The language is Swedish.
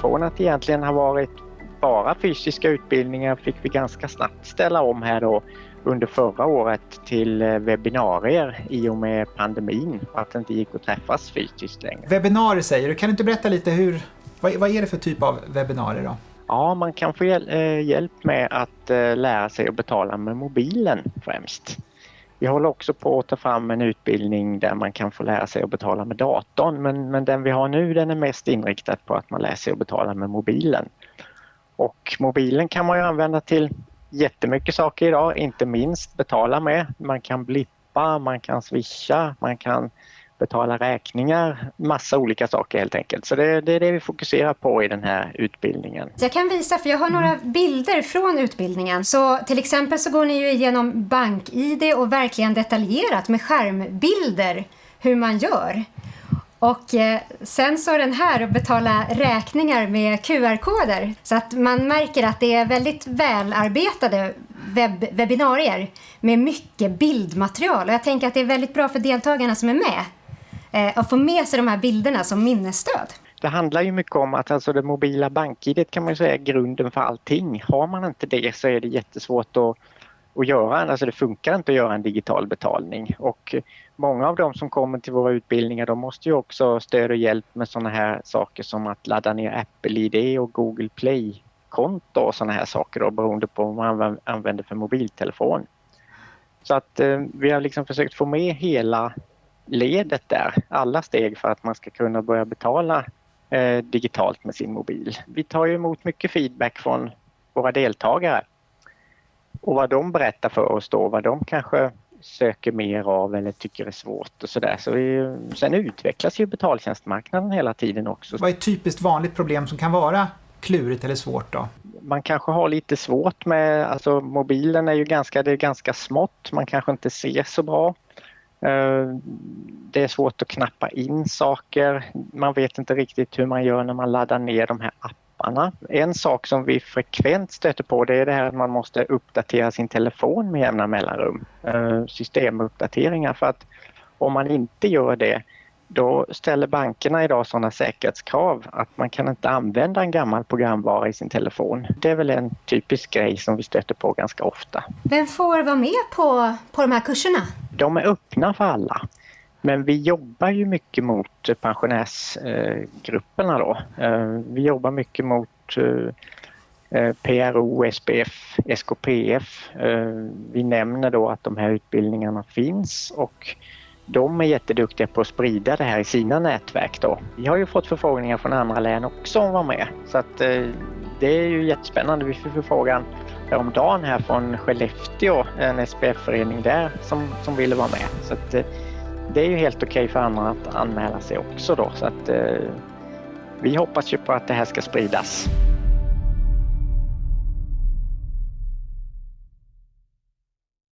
från att egentligen ha varit bara fysiska utbildningar fick vi ganska snabbt ställa om här då under förra året till eh, webbinarier i och med pandemin att det inte gick att träffas fysiskt längre. Webbinarier säger du, kan du inte berätta lite hur, vad, vad är det för typ av webbinarier då? Ja, man kan få eh, hjälp med att eh, lära sig att betala med mobilen främst. Vi håller också på att ta fram en utbildning där man kan få lära sig att betala med datorn men, men den vi har nu den är mest inriktad på att man lär sig att betala med mobilen. Och mobilen kan man ju använda till jättemycket saker idag, inte minst betala med. Man kan blippa, man kan swisha, man kan betala räkningar, massa olika saker helt enkelt. Så det, det, är det vi fokuserar på i den här utbildningen. Jag kan visa, för jag har några bilder från utbildningen. Så till exempel så går ni ju igenom BankID och verkligen detaljerat med skärmbilder hur man gör. Och eh, sen så den här att betala räkningar med QR-koder. Så att man märker att det är väldigt välarbetade webb webbinarier med mycket bildmaterial. Och jag tänker att det är väldigt bra för deltagarna som är med Eh, att få med sig de här bilderna som minnesstöd. Det handlar ju mycket om att alltså det mobila bank-id kan man säga är grunden för allting. Har man inte det så är det jättesvårt att att göra. Alltså det funkar inte att göra en digital betalning och många av de som kommer till våra utbildningar de måste ju också ha stöd och hjälp med sådana här saker som att ladda ner Apple-ID och Google Play-konto och sådana här saker då, beroende på vad man använder för mobiltelefon. Så att eh, vi har liksom försökt få med hela ledet där, alla steg för att man ska kunna börja betala eh, digitalt med sin mobil. Vi tar ju emot mycket feedback från våra deltagare och vad de berättar för oss då, vad de kanske söker mer av eller tycker är svårt och sådär. Så vi, sen utvecklas ju betaltjänstmarknaden hela tiden också. Vad är ett typiskt vanligt problem som kan vara klurigt eller svårt då? Man kanske har lite svårt med, alltså mobilen är ju ganska, det är ganska smått, man kanske inte ser så bra. Eh, det är svårt att knappa in saker. Man vet inte riktigt hur man gör när man laddar ner de här apparna. En sak som vi frekvent stöter på det är det här att man måste uppdatera sin telefon med jämna mellanrum. Eh, systemuppdateringar för att om man inte gör det då ställer bankerna idag sådana säkerhetskrav att man kan inte använda en gammal programvara i sin telefon. Det är väl en typisk grej som vi stöter på ganska ofta. Vem får vara med på, på de här kurserna? De är öppna för alla. Men vi jobbar ju mycket mot pensionärsgrupperna då. Eh, vi jobbar mycket mot eh, eh, PRO, SPF, SKPF. Vi nämner då att de här utbildningarna finns och de är jätteduktiga på att sprida det här i sina nätverk då. Vi har ju fått förfrågningar från andra län också om att vara med så att det är ju jättespännande. Vi får förfrågan häromdagen här från Skellefteå, en SPF-förening där som, som ville vara med. Så att, eh, det är ju helt okej okay för andra att anmäla sig också då så att eh, vi hoppas ju på att det här ska spridas.